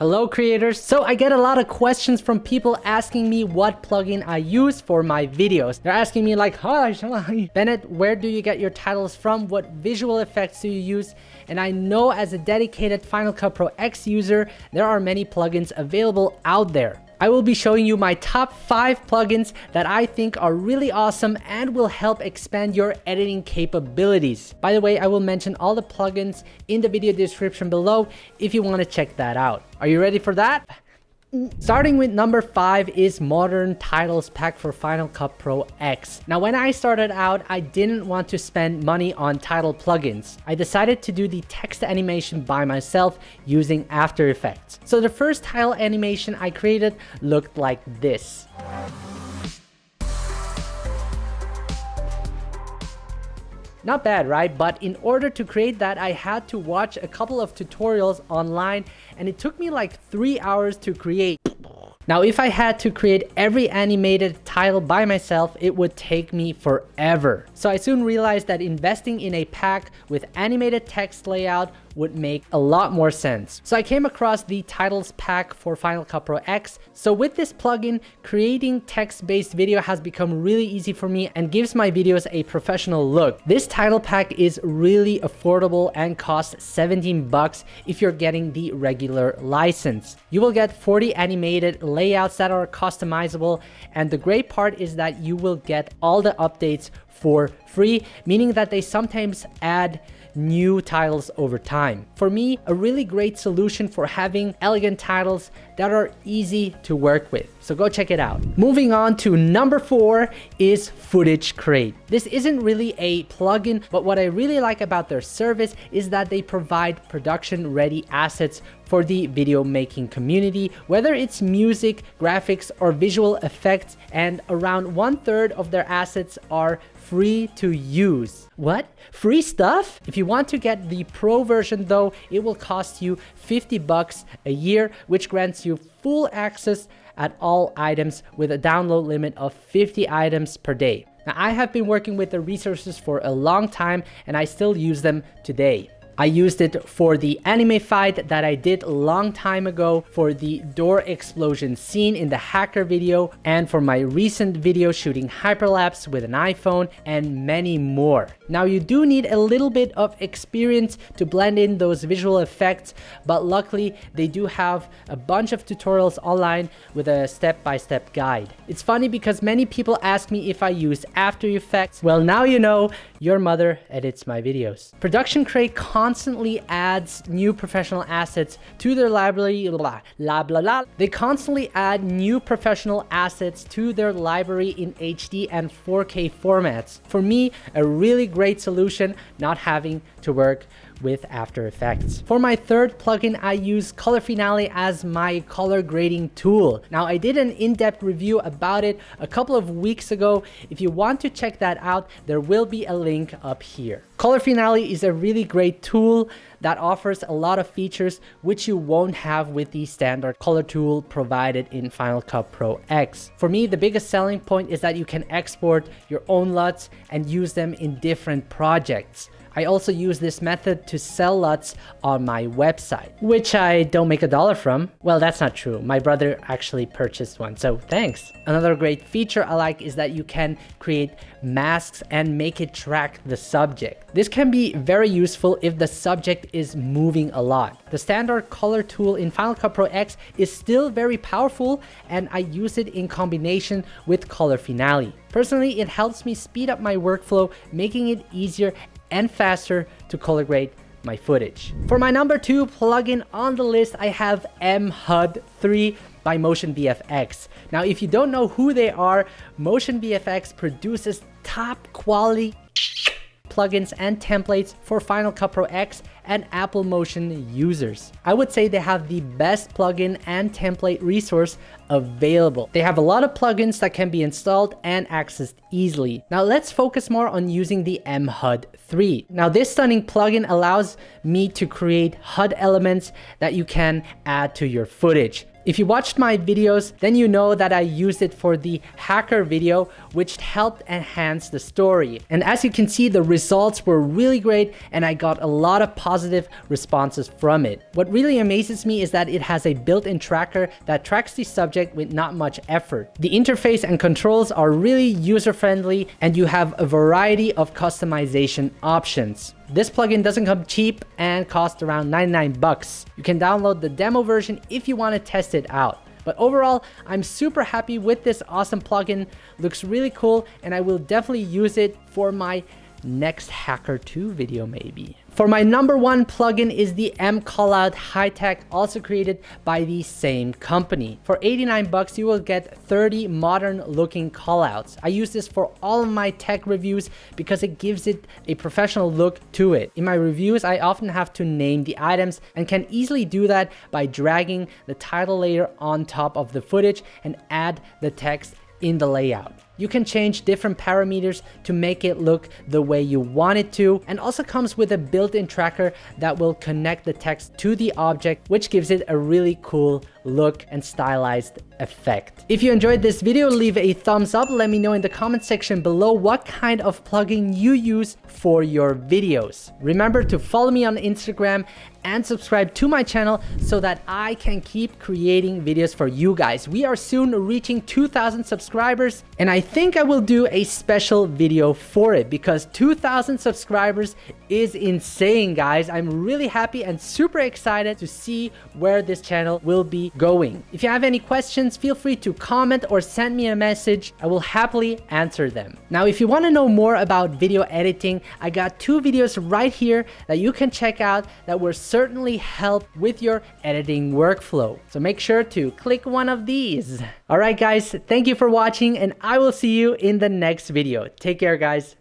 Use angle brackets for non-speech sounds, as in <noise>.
Hello creators! So I get a lot of questions from people asking me what plugin I use for my videos. They're asking me like, hi, <laughs> Bennett, where do you get your titles from? What visual effects do you use? And I know as a dedicated Final Cut Pro X user, there are many plugins available out there. I will be showing you my top 5 plugins that I think are really awesome and will help expand your editing capabilities. By the way, I will mention all the plugins in the video description below if you want to check that out. Are you ready for that? Starting with number 5 is Modern Titles Pack for Final Cut Pro X. Now when I started out, I didn't want to spend money on title plugins. I decided to do the text animation by myself using After Effects. So the first title animation I created looked like this. Not bad, right? But in order to create that, I had to watch a couple of tutorials online and it took me like three hours to create. Now, if I had to create every animated title by myself, it would take me forever. So I soon realized that investing in a pack with animated text layout would make a lot more sense. So I came across the titles pack for Final Cut Pro X. So with this plugin, creating text-based video has become really easy for me and gives my videos a professional look. This title pack is really affordable and costs 17 bucks if you're getting the regular license. You will get 40 animated layouts that are customizable and the great part is that you will get all the updates for free, meaning that they sometimes add new titles over time. For me, a really great solution for having elegant titles that are easy to work with. So go check it out. Moving on to number four is Footage Crate. This isn't really a plugin, but what I really like about their service is that they provide production ready assets for the video making community, whether it's music, graphics, or visual effects, and around one third of their assets are free to use. What? Free stuff? If you want to get the pro version though, it will cost you 50 bucks a year, which grants you full access at all items with a download limit of 50 items per day. Now, I have been working with the resources for a long time and I still use them today. I used it for the anime fight that I did a long time ago, for the door explosion scene in the hacker video, and for my recent video shooting hyperlapse with an iPhone, and many more. Now you do need a little bit of experience to blend in those visual effects, but luckily they do have a bunch of tutorials online with a step-by-step -step guide. It's funny because many people ask me if I use After Effects. Well, now you know, your mother edits my videos. Production Crate constantly adds new professional assets to their library, blah, blah, blah, blah. They constantly add new professional assets to their library in HD and 4K formats. For me, a really great solution, not having to work with After Effects. For my third plugin, I use Color Finale as my color grading tool. Now, I did an in-depth review about it a couple of weeks ago. If you want to check that out, there will be a link up here. Color Finale is a really great tool that offers a lot of features which you won't have with the standard color tool provided in Final Cut Pro X. For me, the biggest selling point is that you can export your own LUTs and use them in different projects. I also use this method to sell LUTs on my website, which I don't make a dollar from. Well, that's not true. My brother actually purchased one, so thanks. Another great feature I like is that you can create masks and make it track the subject. This can be very useful if the subject is moving a lot. The standard color tool in Final Cut Pro X is still very powerful and I use it in combination with Color Finale. Personally, it helps me speed up my workflow, making it easier and faster to color grade my footage. For my number two plugin on the list, I have MHUD 3 by Motion VFX. Now, if you don't know who they are, Motion VFX produces top quality plugins and templates for Final Cut Pro X and Apple Motion users. I would say they have the best plugin and template resource available. They have a lot of plugins that can be installed and accessed easily. Now let's focus more on using the MHUD 3. Now this stunning plugin allows me to create HUD elements that you can add to your footage. If you watched my videos, then you know that I used it for the hacker video, which helped enhance the story. And as you can see, the results were really great and I got a lot of positive responses from it. What really amazes me is that it has a built-in tracker that tracks the subject with not much effort. The interface and controls are really user-friendly and you have a variety of customization options. This plugin doesn't come cheap and costs around 99 bucks. You can download the demo version if you want to test it out. But overall, I'm super happy with this awesome plugin. Looks really cool and I will definitely use it for my next Hacker 2 video maybe. For my number one plugin is the M Callout High Tech, also created by the same company. For 89 bucks, you will get 30 modern looking callouts. I use this for all of my tech reviews because it gives it a professional look to it. In my reviews, I often have to name the items and can easily do that by dragging the title layer on top of the footage and add the text in the layout. You can change different parameters to make it look the way you want it to and also comes with a built-in tracker that will connect the text to the object which gives it a really cool look and stylized effect. If you enjoyed this video, leave a thumbs up. Let me know in the comment section below what kind of plugin you use for your videos. Remember to follow me on Instagram and subscribe to my channel so that I can keep creating videos for you guys. We are soon reaching 2,000 subscribers and I think I will do a special video for it because 2,000 subscribers is insane guys. I'm really happy and super excited to see where this channel will be going. If you have any questions, feel free to comment or send me a message. I will happily answer them. Now, if you want to know more about video editing, I got two videos right here that you can check out that will certainly help with your editing workflow. So make sure to click one of these. All right, guys, thank you for watching and I will see you in the next video. Take care, guys.